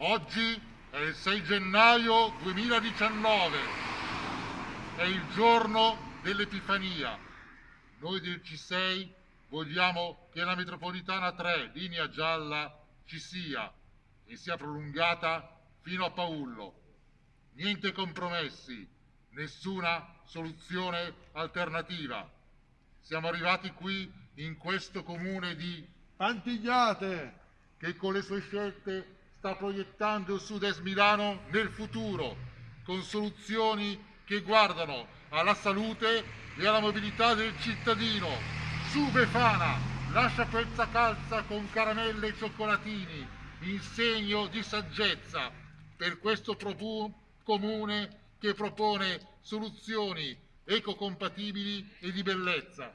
Oggi è il 6 gennaio 2019, è il giorno dell'Epifania. Noi del C6 vogliamo che la metropolitana 3, linea gialla, ci sia e sia prolungata fino a Paullo. Niente compromessi, nessuna soluzione alternativa. Siamo arrivati qui in questo comune di Pantigliate! che con le sue scelte sta proiettando il sud-est Milano nel futuro, con soluzioni che guardano alla salute e alla mobilità del cittadino. Su Befana, lascia questa calza con caramelle e cioccolatini, in segno di saggezza per questo comune che propone soluzioni ecocompatibili e di bellezza.